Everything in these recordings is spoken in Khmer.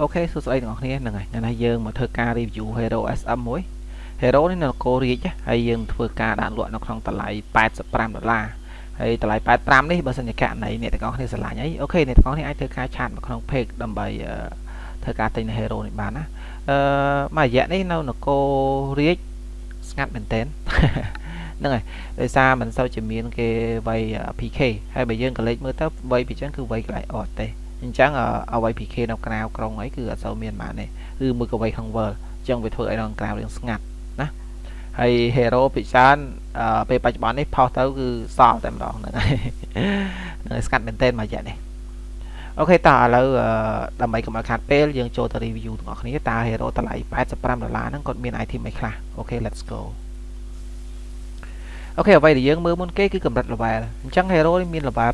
okay សួស្តីទាំងអស់គ្នាហ្នឹងហើយថ្ងៃនេះយើងមកធ្វើការ review Hero SM មួយ Hero នេះនៅនគររាជហើយយើងធ្វើការដាក់លក់នៅក្នុងតម្លៃ85ដុល្លារហើយតម្លៃ85នេះបើសិនជាករណីអ្នកទាំងអស់គ្នាស្រឡាញ់អី okay អ្នកទាំងអស់គ្នាអាចធ្វើការ chat មកក្នុង page ដើម្បីធ្វើការទិញនៅ Hero នេះបានណាអឺមួយរយៈនេះនៅនគររាជស្ងាត់មែនតើហ្នឹងហើយដោយសារមិនសូវជាមានគេវ័យ PK ហើយបើយើងក៏លេចមើលទៅវ័យពីចឹងគឺវ័យកន្លែងអត់ទេ អញ្ចឹងអ្វី PK នៅក្រៅក្រុងអីគឺអត់សូវមានបានទេគឺមួយក៏វ័យក្នុង world អញ្ចឹងវាធ្វើឲ្យនៅក្រៅរឿងស្ងាត់ណាហើយ hero ពិច្រើនពេលបច្ចុប្បន្ននេះផុសទៅគឺសល់តែម្ដងហ្នឹងហើយនឹងស្កាត់មែនទែនមួយរយៈនេះអូខេតើឥឡូវដើម្បីកុំឲ្យខាតពេលយើងចូលទៅ review ទាំងអស់គ្នាតើ hero តម្លៃ85ដុល្លារហ្នឹងគាត់មាន item អីខ្លះអូខេ let's go អូខេអ្វីដែលយើងមើលមុនគេគឺកម្រិត level អញ្ចឹង hero នេះមាន level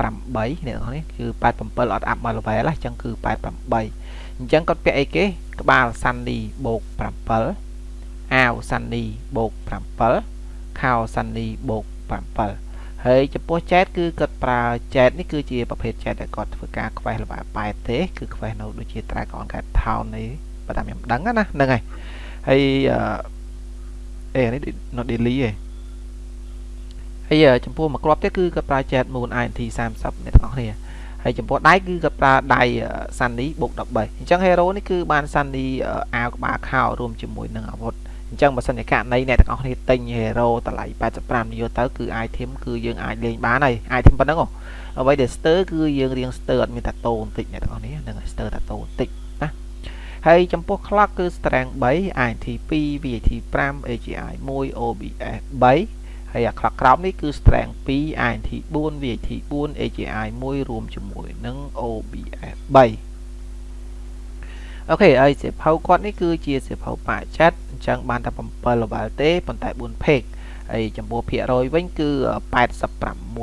80 8អ្នកនរនេះគឺ87អត់អាប់មក level ហ្នឹងអញ្ចឹងគឺ88អញ្ចឹងគាត់ពាក់អីគេក្បាល Sunny បូក7អាវ Sunny បូក7ខោ Sunny បូក7ហើយចំពោះ chat គឺគាត់ប្រើ chat នេះគឺជាប្រភេទ chat ដែលគាត់ធ្វើការខ្វេះ level 8ទេគឺខ្វេះនៅដូចជា Dragon Cat Town នេះបើតាមខ្ញុំដឹងណាហ្នឹងហើយហើយអេនេះ not daily ឯង ហើយចំពោះមួយគ្រាប់ទៀតគឺគាត់ប្រើ Jet Moon INT 30អ្នកទាំងអស់គ្នាហើយចំពោះដៃគឺគាត់ប្រើដៃ Sunny បូក13អញ្ចឹង Hero នេះគឺបាន Sunny អាវក្បាលខោរួមជាមួយនឹងអាវុធអញ្ចឹងបើសិនជាករណីអ្នកទាំងអស់គ្នាទិញ Hero តម្លៃ85យកទៅគឺ item គឺយើងអាចលេងបានហើយ item ប៉ុណ្ណឹងអ្វីដែល stir គឺយើងរៀង stir អត់មានតាតូបន្តិចអ្នកទាំងអស់គ្នានឹង stir តាតូបន្តិចណាហើយចំពោះ clock គឺ strength 3 INT 2 VAT 5 AGI 1 OBS 3 ហើយអាខ្លះក្រោមនេះគឺ strength 2 INT 4 VAT 4 AGI 1រួមជាមួយនឹង OBS 3អូខេហើយសៀវភៅគាត់នេះគឺជាសៀវភៅបាក់ចាត់អញ្ចឹងបានតែ7 level ទេប៉ុន្តែ4 page ហើយចំពោះភាគរយវិញគឺ86%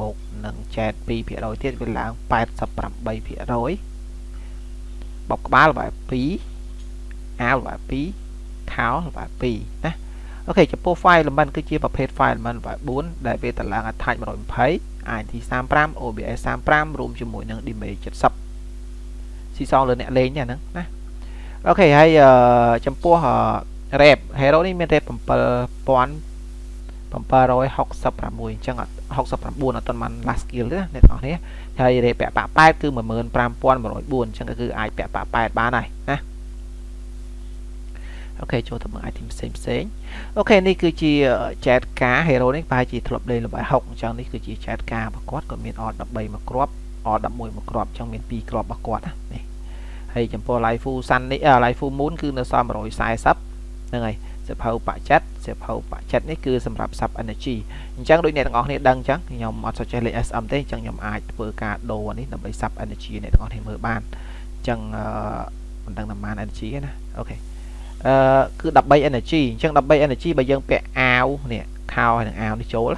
បូកនឹងចែក2%ទៀតវាឡើង88%បបក្បាល level 2អាវ level 2ខោ level 2ណា អូខេចំពោះ file element គឺជាប្រភេទ file element 4ដែលវាតម្លើង attach 120 INT 35 OBS 35រួមជាមួយនឹង image 70ស៊ីសងលើអ្នកលេងហ្នឹងណាអូខេហើយចំពោះ rep hero នេះមាន rep 7000 766អញ្ចឹង69អត់ទាន់បាន last skill ទេអ្នកនរគ្នាហើយ rep ពាក់ប៉8គឺ15104អញ្ចឹងគឺអាចពាក់ប៉8បានហើយណា អូខេចូលទៅមើល item ផ្សេងផ្សេងអូខេនេះគឺជា chat car hero នេះប្រហែលជាធ្លាប់លេងល្បែ6អញ្ចឹងនេះគឺជា chat car របស់គាត់គាត់មាន R13 មួយគ្រាប់ R11 មួយគ្រាប់អញ្ចឹងមាន2គ្រាប់របស់គាត់ណានេះហើយចំពោះ live full sun នេះ live full moon គឺនៅសល់140ហ្នឹងហើយសៀវភៅបាក់ចិត្តសៀវភៅបាក់ចិត្តនេះគឺសម្រាប់ sub energy អញ្ចឹងដូចអ្នកទាំងអស់គ្នាដឹងអញ្ចឹងខ្ញុំអត់សូវចេះលេខ SM ទេអញ្ចឹងខ្ញុំអាចធ្វើការដូរនេះដើម្បី sub energy អ្នកទាំងអស់គ្នាមើលបានអញ្ចឹងមិនដឹងតែប៉ុន្មាន energy ទេណាអូខេ អឺគឺ13 energy អញ្ចឹង13 energy បើយើងពាក់អាវនេះខោហើយនឹងអាវនេះចូល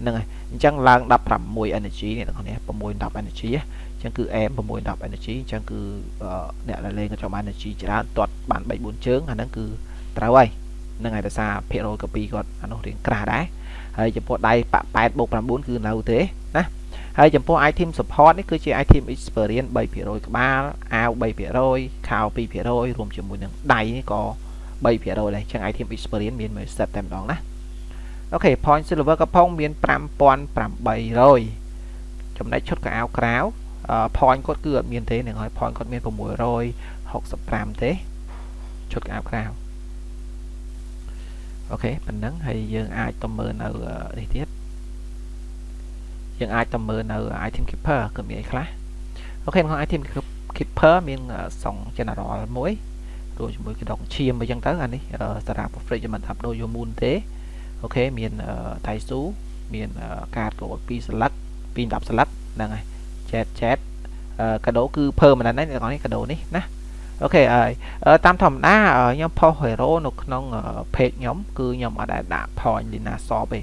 ហ្នឹងហើយអញ្ចឹងឡើង16 energy នេះបងប្អូន6 10 energy អញ្ចឹងគឺ M 6 10 energy អញ្ចឹងគឺអ្នកដែលលេងក៏ចំ energy ច្រើនទាត់បាន3 4ជើងអាហ្នឹងគឺត្រូវហើយហ្នឹងហើយដោយសារភាគរយកាពីគាត់អានោះរៀងក្រាស់ដែរហើយចំពោះដៃប៉8បូក9គឺនៅទេណា ហើយចំពោះ item support នេះគឺជា item experience 3%ក្បាលអាវ3%ខោ2%រួមជាមួយនឹងដៃនេះក៏3%ដែរអញ្ចឹង item experience មានមួយ set តែម្ដងណាអូខេ point silver កំផុងមាន5800ចំណែកឈុតកៅអៅក្រៅ point គាត់គឺអត់មានទេនឹងហើយ point គាត់មាន665ទេឈុតកៅអៅក្រៅអូខេប៉ុណ្ណឹងហើយយើងអាចទៅមើលនៅនេះទៀត យើងអាចទៅមើលនៅ item keeper គឺមានអីខ្លះអូខេក្នុង item keeper មានសង general មួយរួមជាមួយកដងឈាមអីចឹងទៅអានេះសារ៉ា profit មិនថាប់ដូរយកមូនទេអូខេមានថៃស៊ូមានកាតកោ2ស្លឹក2 10ស្លឹកហ្នឹងហើយ chat chat កាដូគឺ permanent ហ្នឹងអ្នកនរនេះកាដូនេះណា អូខេហើយតាមធម្មតាខ្ញុំផុស hero នៅក្នុង page ខ្ញុំគឺខ្ញុំអត់ដែលដាក់ point Lina Shop ទេ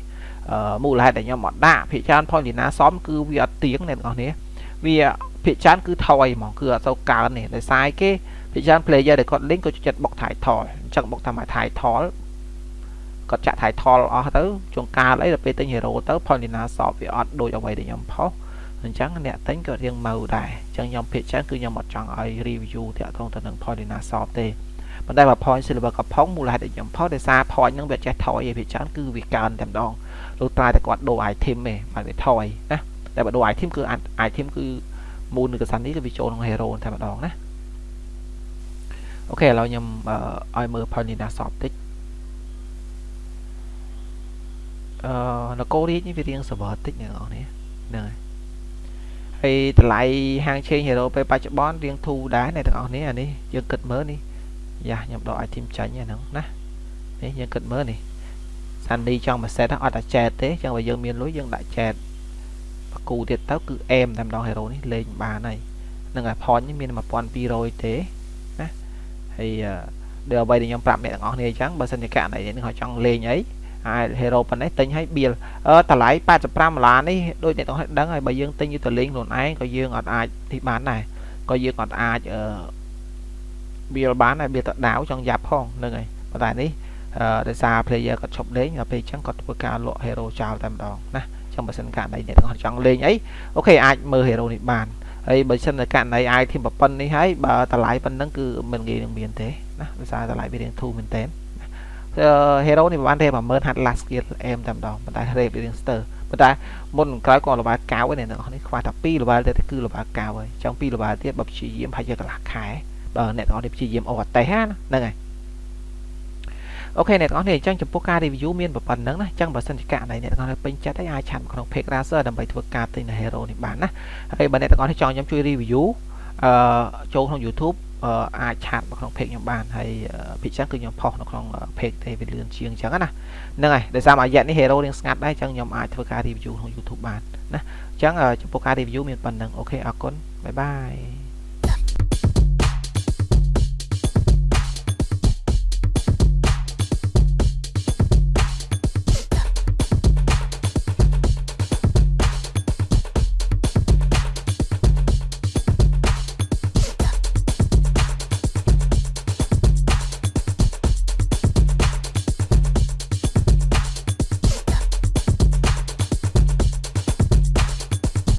មូលហេតុដែលខ្ញុំអត់ដាក់ភាគច្រើន point Lina Shop គឺវាអត់ទៀងអ្នកនរនេះវាភាគច្រើនគឺថយហ្មងគឺអត់ទៅកើនទេដោយសារគេភាគច្រើន player ដែលគាត់លេងគាត់ចិត្តបុក title អញ្ចឹងបុកតាម title គាត់ចាក់ title អស់ទៅជួនកាលអីដល់ពេលទិញ hero ទៅ point Lina Shop វាអត់ដូចអ្វីដែលខ្ញុំផុស អញ្ចឹងអ្នកទិញក៏រៀងម៉ៅដែរអញ្ចឹងខ្ញុំភាគច្រើនគឺខ្ញុំអត់ចង់ឲ្យ review តាក់ទងទៅនឹង Paulina Soft ទេប៉ុន្តែបើ point silver កំផុងមូលហេតុដែលខ្ញុំផុសដោយសារ point ហ្នឹងវាចេះថយឯភាគច្រើនគឺវាកើនតែម្ដងលោកត្រាយតែគាត់ដូរ item ទេបាទវាថយណាតែបើដូរ item គឺ item គឺមូលនៅកសាន់នេះគឺវាចូលក្នុង hero តែម្ដងណាអូខេឥឡូវខ្ញុំឲ្យមើល Paulina Soft តិចអឺនគររាជនេះវារៀង server តិចអ្នកនរនេះហ្នឹងហើយ ហើយតម្លៃហាងឆេង hero ពេលបច្ចុប្បន្នរៀងធូរដែរអ្នកទាំងអស់នេះអានេះយើងគិតមើលនេះយ៉ាខ្ញុំដក item ចាញ់ហ្នឹងណានេះយើងគិតមើលនេះសាន់ឌីចង់មកសេតអត់តែចែតទេចឹងបើយើងមានលុយយើងដាក់ចែតបកគូទៀតទៅគឺអេមតែម្ដង hero នេះលេងបានហើយនឹងឲ្យ point នេះមាន1200ទេណាហើយដែលអ្វីដែលខ្ញុំប្រាប់អ្នកទាំងអស់គ្នាអញ្ចឹងបើសិនជាករណីនេះគាត់ចង់លេងអី ហើយ hero ប៉ុណ្ណេះទិញឲ្យបៀលអឺតម្លៃ85ដុល្លារនេះដូចអ្នកទាំងអស់ដឹងហើយបើយើងទិញទៅលេងខ្លួនឯងក៏យើងអត់អាចទីបានដែរក៏យើងអត់អាចអឺបៀលបានហើយបៀលទៅដាវចង់យ៉ាប់ផងហ្នឹងហើយប៉ុន្តែនេះដោយសារ player គាត់ឈប់លេងដល់ពេលអញ្ចឹងគាត់ធ្វើការលក់ hero ចោលតែម្ដងណាចឹងបើសិនករណីអ្នកទាំងអស់ចង់លេងអីអូខេអាចមើល hero នេះបានហើយបើសិនតែករណី item ប្រព័ន្ធនេះហើយបើតម្លៃប៉ុណ្ណឹងគឺមិនងាយនឹងមានទេណាដោយសារតម្លៃវារៀងធូរមែនតើ hero នេះបានរេ10000 hard last skill អែមតែម្ដងប៉ុន្តែរេវារៀងស្ទើប៉ុន្តែមុនក្រោយក៏លបាកៅឯអ្នកទាំងអស់នេះខ្វះតែ2លបាទេគឺលបាកៅហើយចង់2លបាទៀតបើព្យាយាមប្រហែលជាកន្លះខែបើអ្នកទាំងអស់នេះព្យាយាមអូអតេសហ្នឹងហើយokay អ្នកទាំងអស់នេះអញ្ចឹងចំពោះការ review មានប៉ុណ្ណឹងណាអញ្ចឹងបើសិនជាករណីអ្នកទាំងអស់នេះពេញចិត្តហើយអាច chat ក្នុង page Razer ដើម្បីធ្វើការទិញនៅ Hero នេះបានណាហើយបើអ្នកទាំងអស់នេះចង់ខ្ញុំជួយ review អឺចូលក្នុង YouTube អាច chat មកក្នុង page ខ្ញុំបានហើយភាគច្រើនគឺខ្ញុំ post នៅក្នុង page ទេវាលឿនជាងអញ្ចឹងណាហ្នឹងហើយដោយសារមួយរយៈនេះ hero រៀងស្ងាត់ដែរអញ្ចឹងខ្ញុំអាចធ្វើការ review ក្នុង YouTube បានណាអញ្ចឹងចំពោះការ review មានប៉ុណ្ណឹង okay អរគុណ bye bye